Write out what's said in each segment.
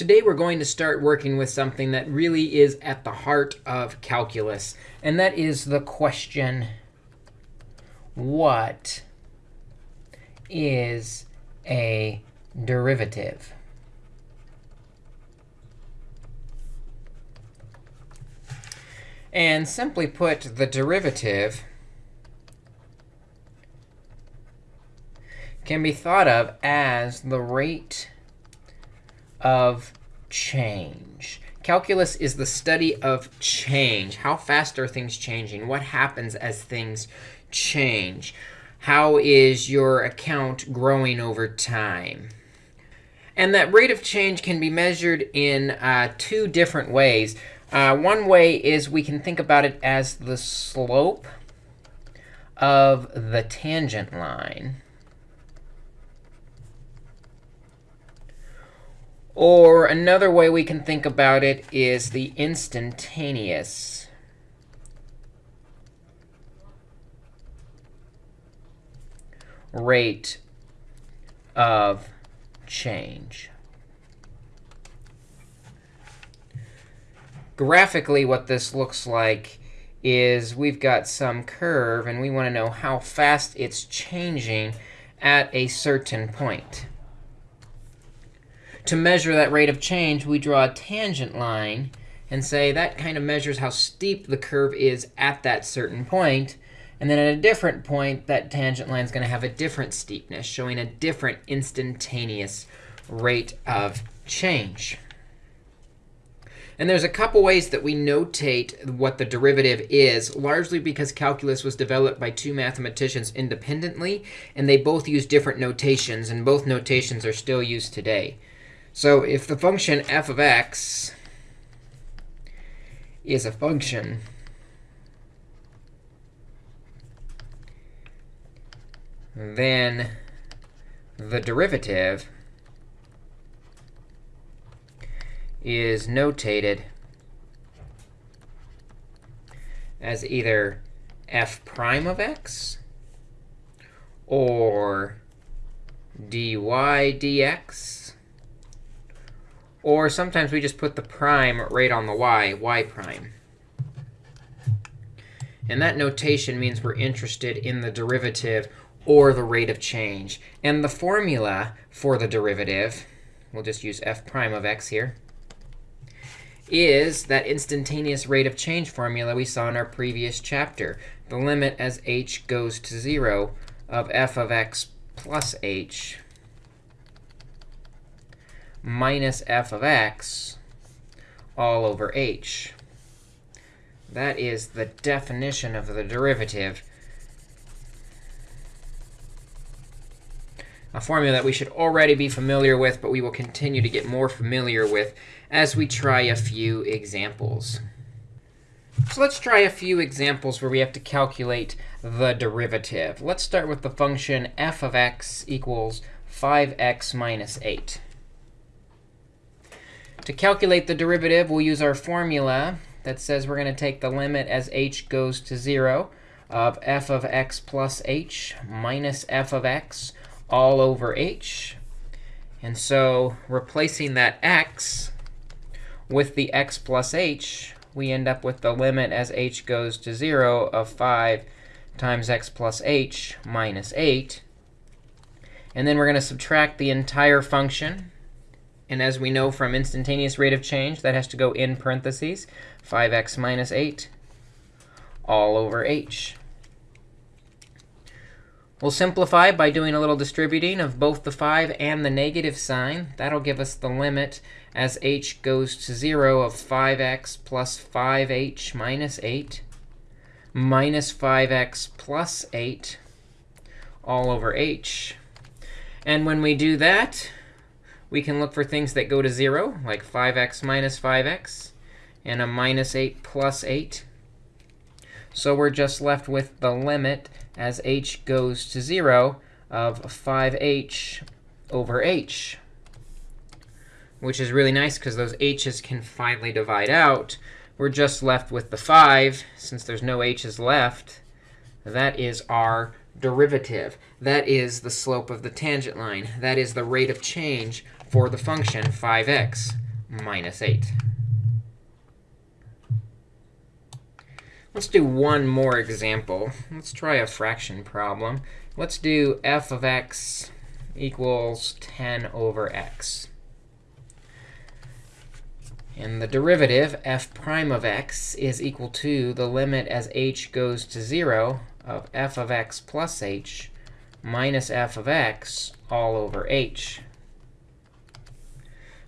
Today we're going to start working with something that really is at the heart of calculus, and that is the question, what is a derivative? And simply put, the derivative can be thought of as the rate of change. Calculus is the study of change. How fast are things changing? What happens as things change? How is your account growing over time? And that rate of change can be measured in uh, two different ways. Uh, one way is we can think about it as the slope of the tangent line. Or another way we can think about it is the instantaneous rate of change. Graphically, what this looks like is we've got some curve, and we want to know how fast it's changing at a certain point. To measure that rate of change, we draw a tangent line and say that kind of measures how steep the curve is at that certain point. And then at a different point, that tangent line is going to have a different steepness, showing a different instantaneous rate of change. And there's a couple ways that we notate what the derivative is, largely because calculus was developed by two mathematicians independently, and they both use different notations, and both notations are still used today. So if the function f of x is a function then the derivative is notated as either f prime of x or dy dx or sometimes we just put the prime right on the y, y prime. And that notation means we're interested in the derivative or the rate of change. And the formula for the derivative, we'll just use f prime of x here, is that instantaneous rate of change formula we saw in our previous chapter. The limit as h goes to 0 of f of x plus h minus f of x all over h. That is the definition of the derivative. A formula that we should already be familiar with, but we will continue to get more familiar with as we try a few examples. So let's try a few examples where we have to calculate the derivative. Let's start with the function f of x equals 5x minus 8. To calculate the derivative, we'll use our formula that says we're going to take the limit as h goes to 0 of f of x plus h minus f of x all over h. And so replacing that x with the x plus h, we end up with the limit as h goes to 0 of 5 times x plus h minus 8. And then we're going to subtract the entire function and as we know from instantaneous rate of change, that has to go in parentheses, 5x minus 8 all over h. We'll simplify by doing a little distributing of both the 5 and the negative sign. That'll give us the limit as h goes to 0 of 5x plus 5h minus 8 minus 5x plus 8 all over h. And when we do that, we can look for things that go to 0, like 5x minus 5x, and a minus 8 plus 8. So we're just left with the limit as h goes to 0 of 5h over h, which is really nice because those h's can finally divide out. We're just left with the 5. Since there's no h's left, that is our derivative. That is the slope of the tangent line. That is the rate of change for the function 5x minus 8. Let's do one more example. Let's try a fraction problem. Let's do f of x equals 10 over x. And the derivative, f prime of x, is equal to the limit as h goes to 0 of f of x plus h minus f of x all over h.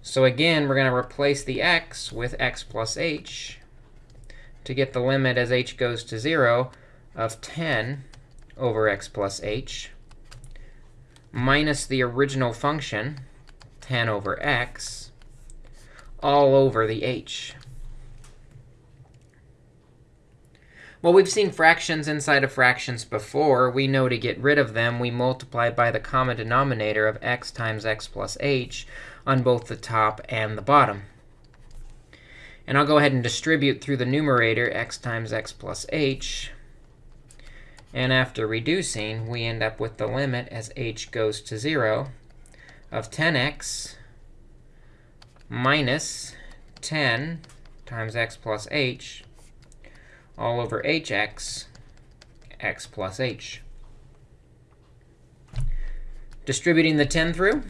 So again, we're going to replace the x with x plus h to get the limit as h goes to 0 of 10 over x plus h minus the original function, 10 over x, all over the h. Well, we've seen fractions inside of fractions before. We know to get rid of them, we multiply by the common denominator of x times x plus h on both the top and the bottom. And I'll go ahead and distribute through the numerator x times x plus h. And after reducing, we end up with the limit as h goes to 0 of 10x minus 10 times x plus h all over hx, x plus h. Distributing the 10 through,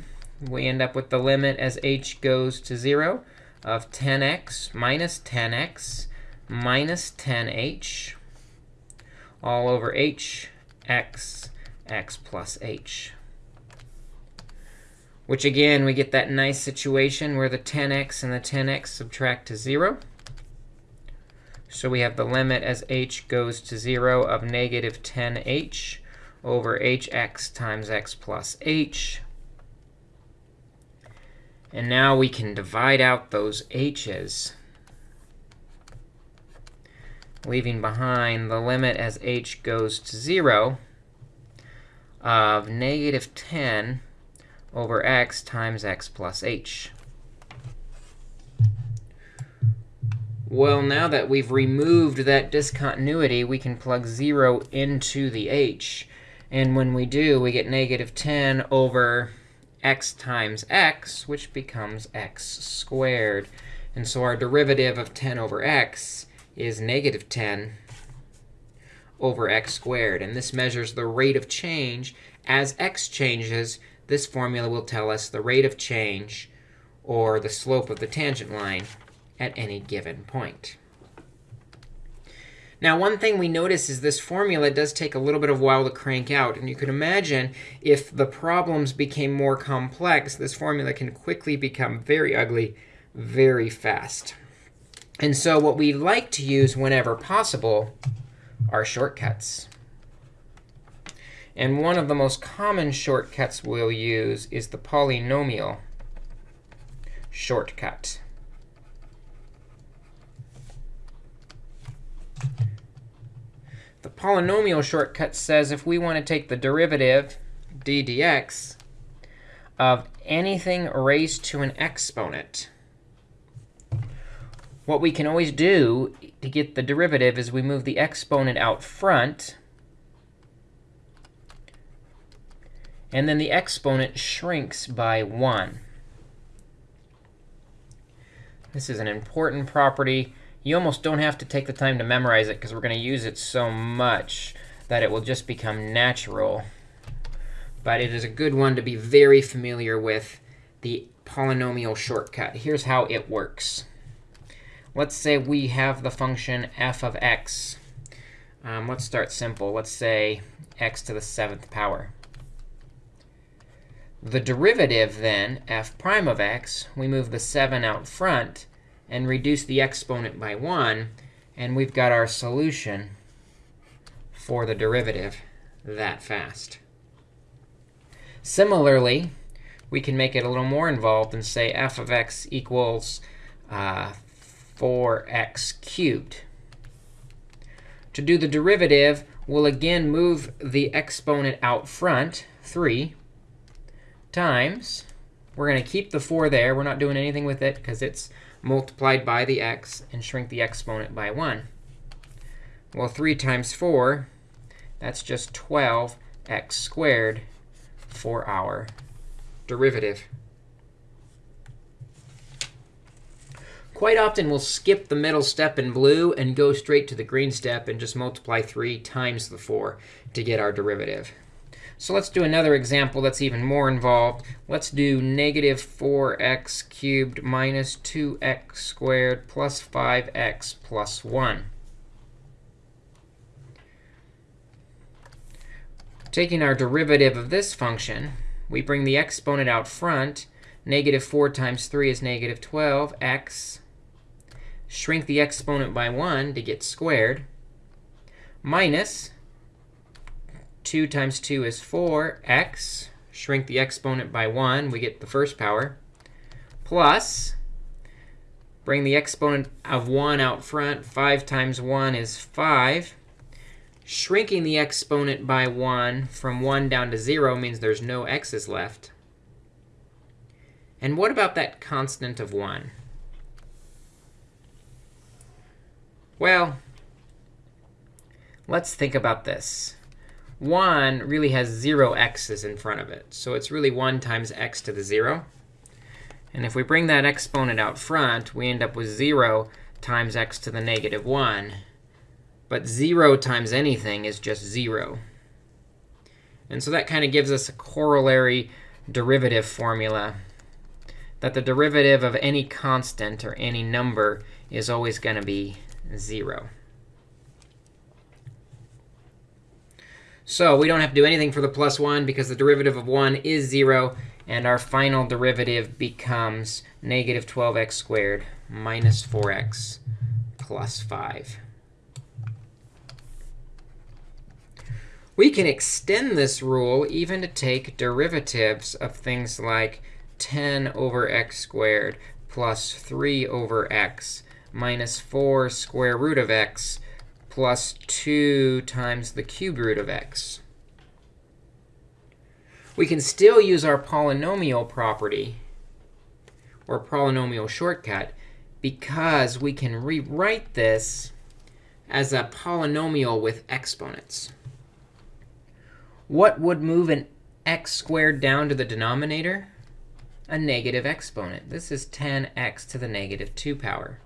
we end up with the limit as h goes to 0 of 10x minus 10x minus 10h all over h x x plus h. Which again, we get that nice situation where the 10x and the 10x subtract to 0. So we have the limit as h goes to 0 of negative 10h over hx times x plus h and now we can divide out those h's, leaving behind the limit as h goes to 0 of negative 10 over x times x plus h. Well, now that we've removed that discontinuity, we can plug 0 into the h. And when we do, we get negative 10 over x times x, which becomes x squared. And so our derivative of 10 over x is negative 10 over x squared. And this measures the rate of change. As x changes, this formula will tell us the rate of change, or the slope of the tangent line, at any given point. Now, one thing we notice is this formula does take a little bit of while to crank out. And you can imagine if the problems became more complex, this formula can quickly become very ugly very fast. And so what we like to use whenever possible are shortcuts. And one of the most common shortcuts we'll use is the polynomial shortcut. The polynomial shortcut says if we want to take the derivative, d dx, of anything raised to an exponent, what we can always do to get the derivative is we move the exponent out front. And then the exponent shrinks by 1. This is an important property you almost don't have to take the time to memorize it, because we're going to use it so much that it will just become natural. But it is a good one to be very familiar with, the polynomial shortcut. Here's how it works. Let's say we have the function f of x. Um, let's start simple. Let's say x to the seventh power. The derivative, then, f prime of x, we move the 7 out front and reduce the exponent by 1. And we've got our solution for the derivative that fast. Similarly, we can make it a little more involved and say f of x equals uh, 4x cubed. To do the derivative, we'll again move the exponent out front, 3, times. We're going to keep the 4 there. We're not doing anything with it because it's multiplied by the x and shrink the exponent by 1. Well, 3 times 4, that's just 12x squared for our derivative. Quite often, we'll skip the middle step in blue and go straight to the green step and just multiply 3 times the 4 to get our derivative. So let's do another example that's even more involved. Let's do negative 4x cubed minus 2x squared plus 5x plus 1. Taking our derivative of this function, we bring the exponent out front. Negative 4 times 3 is negative 12x. Shrink the exponent by 1 to get squared. Minus 2 times 2 is 4x. Shrink the exponent by 1. We get the first power. Plus, bring the exponent of 1 out front. 5 times 1 is 5. Shrinking the exponent by 1 from 1 down to 0 means there's no x's left. And what about that constant of 1? Well, let's think about this. 1 really has 0 x's in front of it. So it's really 1 times x to the 0. And if we bring that exponent out front, we end up with 0 times x to the negative 1. But 0 times anything is just 0. And so that kind of gives us a corollary derivative formula that the derivative of any constant or any number is always going to be 0. So we don't have to do anything for the plus 1 because the derivative of 1 is 0. And our final derivative becomes negative 12x squared minus 4x plus 5. We can extend this rule even to take derivatives of things like 10 over x squared plus 3 over x minus 4 square root of x plus 2 times the cube root of x. We can still use our polynomial property or polynomial shortcut because we can rewrite this as a polynomial with exponents. What would move an x squared down to the denominator? A negative exponent. This is 10x to the negative 2 power.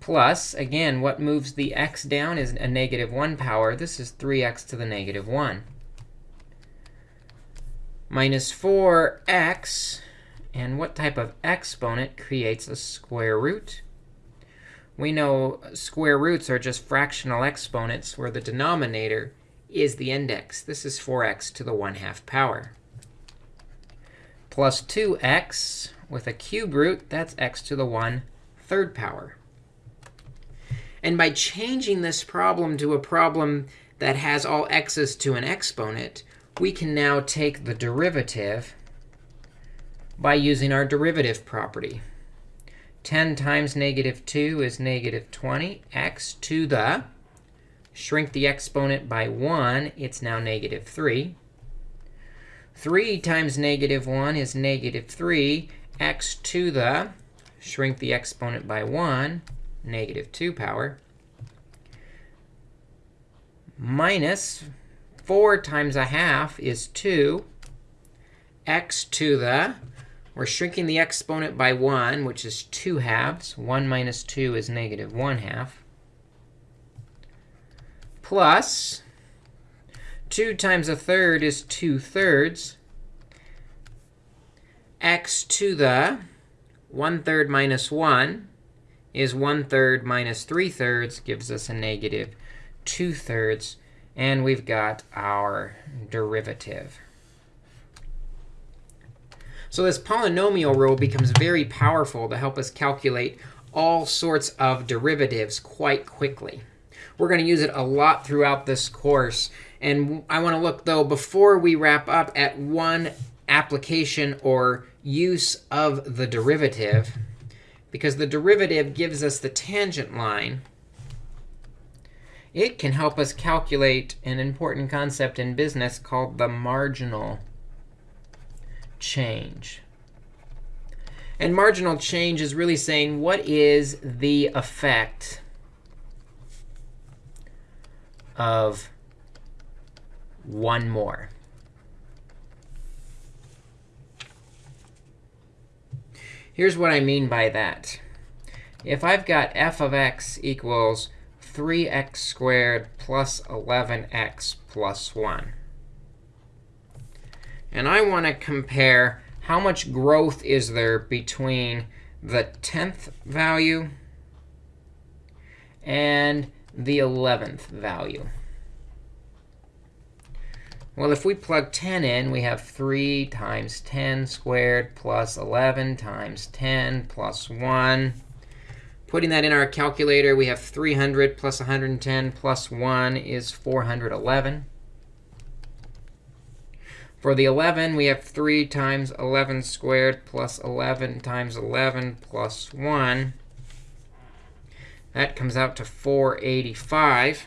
Plus, again, what moves the x down is a negative 1 power. This is 3x to the negative 1. Minus 4x. And what type of exponent creates a square root? we know square roots are just fractional exponents where the denominator is the index. This is 4x to the 1 half power. Plus 2x with a cube root, that's x to the 1 third power. And by changing this problem to a problem that has all x's to an exponent, we can now take the derivative by using our derivative property. 10 times negative 2 is negative 20. x to the, shrink the exponent by 1, it's now negative 3. 3 times negative 1 is negative 3. x to the, shrink the exponent by 1, negative 2 power. Minus 4 times a half is 2. x to the, we're shrinking the exponent by 1, which is 2 halves. 1 minus 2 is negative 1 half. Plus 2 times a third is 2 thirds. x to the 1 third minus 1 is 1 third minus 3 thirds, gives us a negative 2 thirds. And we've got our derivative. So this polynomial rule becomes very powerful to help us calculate all sorts of derivatives quite quickly. We're going to use it a lot throughout this course. And I want to look, though, before we wrap up at one application or use of the derivative, because the derivative gives us the tangent line. It can help us calculate an important concept in business called the marginal change. And marginal change is really saying what is the effect of one more. Here's what I mean by that. If I've got f of x equals 3x squared plus 11x plus 1, and I want to compare how much growth is there between the 10th value and the 11th value. Well, if we plug 10 in, we have 3 times 10 squared plus 11 times 10 plus 1. Putting that in our calculator, we have 300 plus 110 plus 1 is 411. For the 11, we have 3 times 11 squared plus 11 times 11 plus 1. That comes out to 485.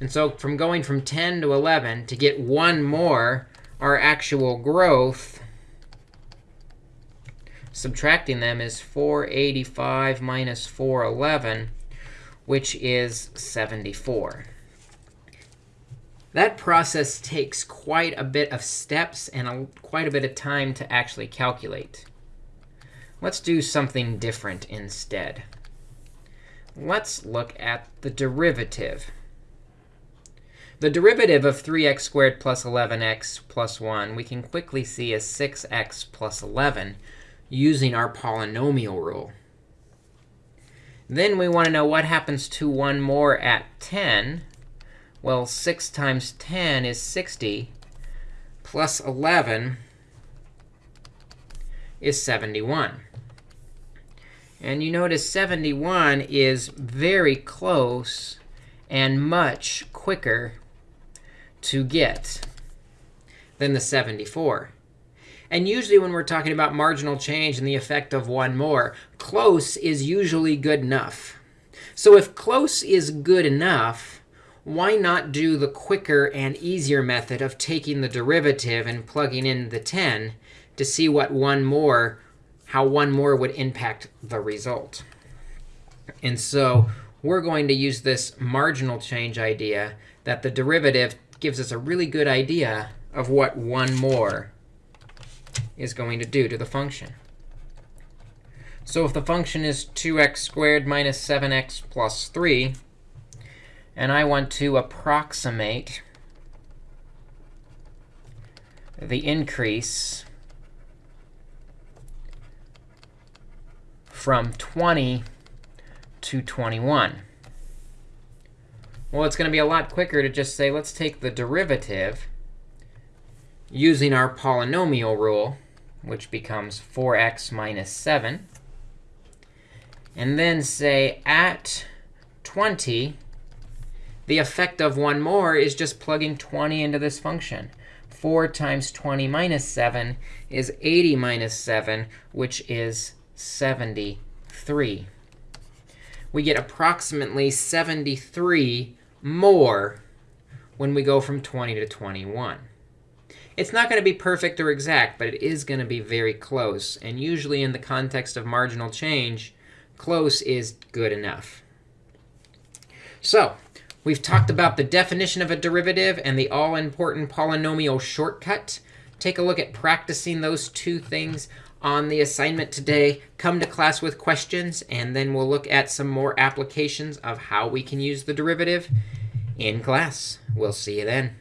And so from going from 10 to 11, to get one more, our actual growth, subtracting them is 485 minus 411, which is 74. That process takes quite a bit of steps and a, quite a bit of time to actually calculate. Let's do something different instead. Let's look at the derivative. The derivative of 3x squared plus 11x plus 1 we can quickly see as 6x plus 11 using our polynomial rule. Then we want to know what happens to one more at 10. Well, 6 times 10 is 60, plus 11 is 71. And you notice 71 is very close and much quicker to get than the 74. And usually when we're talking about marginal change and the effect of one more, close is usually good enough. So if close is good enough, why not do the quicker and easier method of taking the derivative and plugging in the 10 to see what one more, how one more would impact the result? And so we're going to use this marginal change idea that the derivative gives us a really good idea of what one more is going to do to the function. So if the function is 2x squared minus 7x plus 3, and I want to approximate the increase from 20 to 21. Well, it's going to be a lot quicker to just say, let's take the derivative using our polynomial rule, which becomes 4x minus 7, and then say at 20, the effect of one more is just plugging 20 into this function. 4 times 20 minus 7 is 80 minus 7, which is 73. We get approximately 73 more when we go from 20 to 21. It's not going to be perfect or exact, but it is going to be very close. And usually in the context of marginal change, close is good enough. So We've talked about the definition of a derivative and the all-important polynomial shortcut. Take a look at practicing those two things on the assignment today. Come to class with questions, and then we'll look at some more applications of how we can use the derivative in class. We'll see you then.